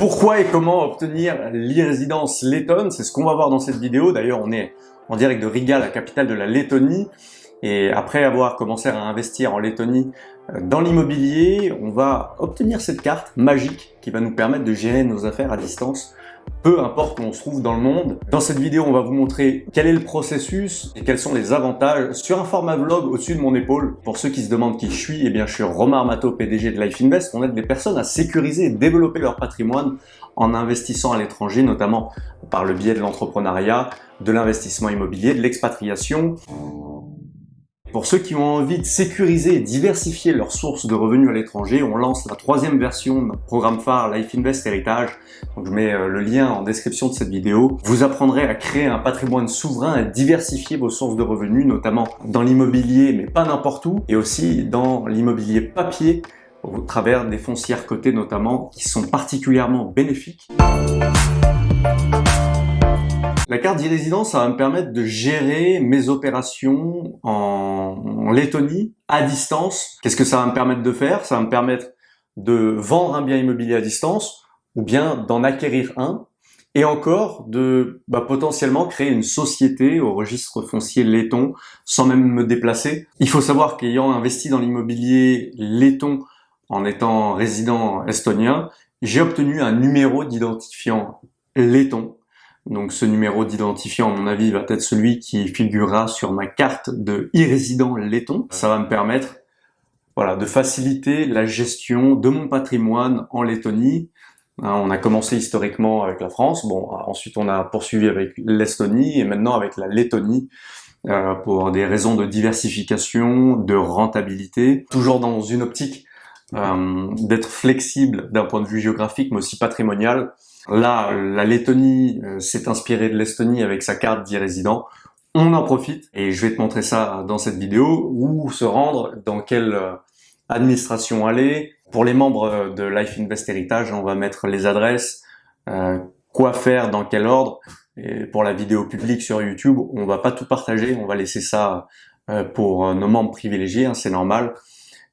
Pourquoi et comment obtenir l'e-résidence lettonne C'est ce qu'on va voir dans cette vidéo. D'ailleurs, on est en direct de Riga, la capitale de la Lettonie. Et après avoir commencé à investir en Lettonie euh, dans l'immobilier, on va obtenir cette carte magique qui va nous permettre de gérer nos affaires à distance peu importe où on se trouve dans le monde. Dans cette vidéo, on va vous montrer quel est le processus et quels sont les avantages sur un format vlog au-dessus de mon épaule. Pour ceux qui se demandent qui je suis, eh bien, je suis Romain Armato, PDG de Life Invest. On aide les personnes à sécuriser et développer leur patrimoine en investissant à l'étranger, notamment par le biais de l'entrepreneuriat, de l'investissement immobilier, de l'expatriation. Pour ceux qui ont envie de sécuriser et diversifier leurs sources de revenus à l'étranger, on lance la troisième version de notre programme phare Life Invest Heritage. Je mets euh, le lien en description de cette vidéo. Vous apprendrez à créer un patrimoine souverain et diversifier vos sources de revenus, notamment dans l'immobilier, mais pas n'importe où, et aussi dans l'immobilier papier, au travers des foncières cotées notamment, qui sont particulièrement bénéfiques. La carte d'e-résidence, ça va me permettre de gérer mes opérations en, Lettonie à distance. Qu'est-ce que ça va me permettre de faire? Ça va me permettre de vendre un bien immobilier à distance ou bien d'en acquérir un et encore de bah, potentiellement créer une société au registre foncier letton sans même me déplacer. Il faut savoir qu'ayant investi dans l'immobilier letton en étant résident estonien, j'ai obtenu un numéro d'identifiant letton donc ce numéro d'identifiant, à mon avis, va être celui qui figurera sur ma carte de e-résident letton. Ça va me permettre voilà, de faciliter la gestion de mon patrimoine en Lettonie. Hein, on a commencé historiquement avec la France, bon, ensuite on a poursuivi avec l'Estonie et maintenant avec la Lettonie euh, pour des raisons de diversification, de rentabilité, toujours dans une optique euh, d'être flexible d'un point de vue géographique mais aussi patrimonial. Là, la Lettonie euh, s'est inspirée de l'Estonie avec sa carte d'e-résident. On en profite et je vais te montrer ça dans cette vidéo, où se rendre, dans quelle euh, administration aller. Pour les membres euh, de Life Invest Heritage, on va mettre les adresses, quoi faire, dans quel ordre. Et pour la vidéo publique sur YouTube, on va pas tout partager, on va laisser ça pour nos membres privilégiés, hein, c'est normal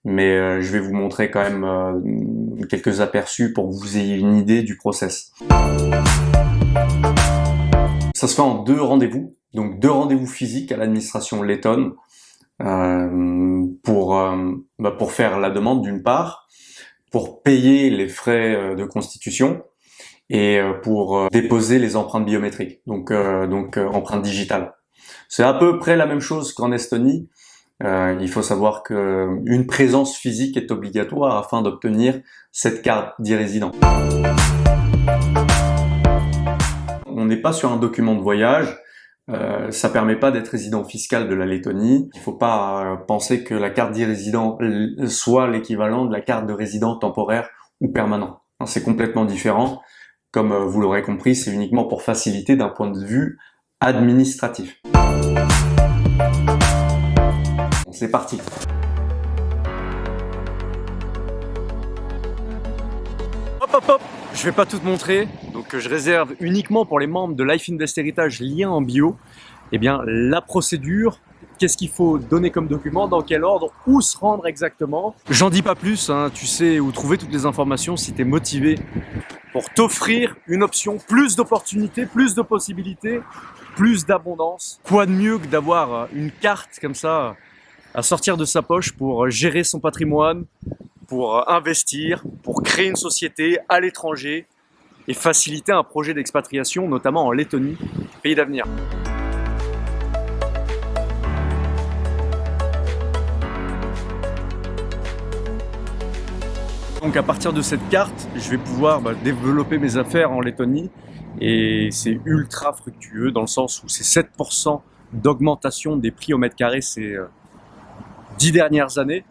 mais euh, je vais vous montrer quand même euh, quelques aperçus pour que vous ayez une idée du process. Ça se fait en deux rendez-vous, donc deux rendez-vous physiques à l'administration lettonne euh, pour, bah, pour faire la demande d'une part, pour payer les frais de constitution et pour déposer les empreintes biométriques, donc, donc empreintes digitales. C'est à peu près la même chose qu'en Estonie, euh, il faut savoir qu'une présence physique est obligatoire afin d'obtenir cette carte d'e-résident. On n'est pas sur un document de voyage, euh, ça permet pas d'être résident fiscal de la Lettonie. Il faut pas euh, penser que la carte d'e-résident soit l'équivalent de la carte de résident temporaire ou permanent. C'est complètement différent. Comme euh, vous l'aurez compris, c'est uniquement pour faciliter d'un point de vue administratif c'est parti Hop hop hop Je vais pas tout montrer, donc je réserve uniquement pour les membres de Life Invest Heritage, lien en bio. Eh bien, la procédure, qu'est-ce qu'il faut donner comme document, dans quel ordre, où se rendre exactement? J'en dis pas plus, hein, tu sais où trouver toutes les informations si tu es motivé pour t'offrir une option, plus d'opportunités, plus de possibilités, plus d'abondance. Quoi de mieux que d'avoir une carte comme ça à sortir de sa poche pour gérer son patrimoine, pour investir, pour créer une société à l'étranger et faciliter un projet d'expatriation, notamment en Lettonie, pays d'avenir. Donc à partir de cette carte, je vais pouvoir bah, développer mes affaires en Lettonie et c'est ultra fructueux dans le sens où c'est 7% d'augmentation des prix au mètre carré, c'est euh, dix dernières années.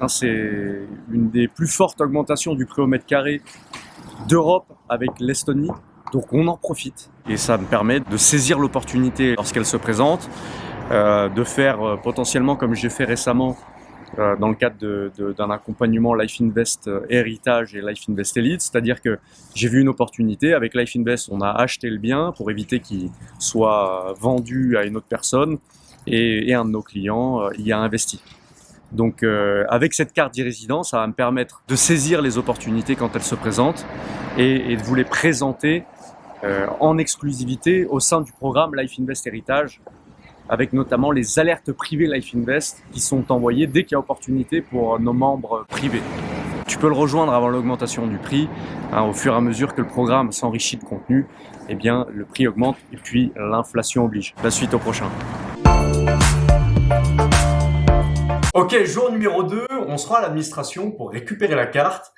Hein, c'est une des plus fortes augmentations du prix au mètre carré d'Europe avec l'Estonie. Donc on en profite et ça me permet de saisir l'opportunité lorsqu'elle se présente, euh, de faire euh, potentiellement comme j'ai fait récemment euh, dans le cadre d'un accompagnement Life Invest Héritage et Life Invest Elite, c'est-à-dire que j'ai vu une opportunité, avec Life Invest on a acheté le bien pour éviter qu'il soit vendu à une autre personne et, et un de nos clients y a investi. Donc euh, avec cette carte d'e-résident, ça va me permettre de saisir les opportunités quand elles se présentent et, de vous les présenter euh, en exclusivité au sein du programme Life Invest Héritage, avec notamment les alertes privées Life Invest qui sont envoyées dès qu'il y a opportunité pour nos membres privés. Tu peux le rejoindre avant l'augmentation du prix. Hein, au fur et à mesure que le programme s'enrichit de contenu, eh bien, le prix augmente et puis l'inflation oblige. La suite au prochain. Ok, jour numéro 2, on sera à l'administration pour récupérer la carte.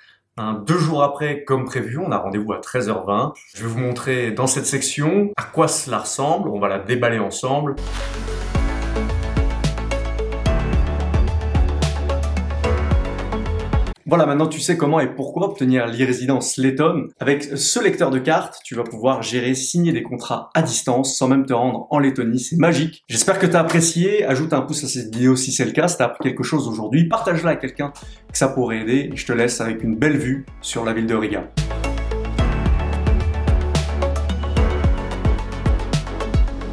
deux jours après, comme prévu, on a rendez-vous à 13h20. Je vais vous montrer dans cette section à quoi cela ressemble. On va la déballer ensemble. Voilà, maintenant tu sais comment et pourquoi obtenir l'e-résidence Letton. Avec ce lecteur de cartes, tu vas pouvoir gérer, signer des contrats à distance sans même te rendre en Lettonie. C'est magique. J'espère que tu as apprécié. Ajoute un pouce à cette vidéo si c'est le cas. Si tu as appris quelque chose aujourd'hui, partage-la à quelqu'un que ça pourrait aider. Je te laisse avec une belle vue sur la ville de Riga.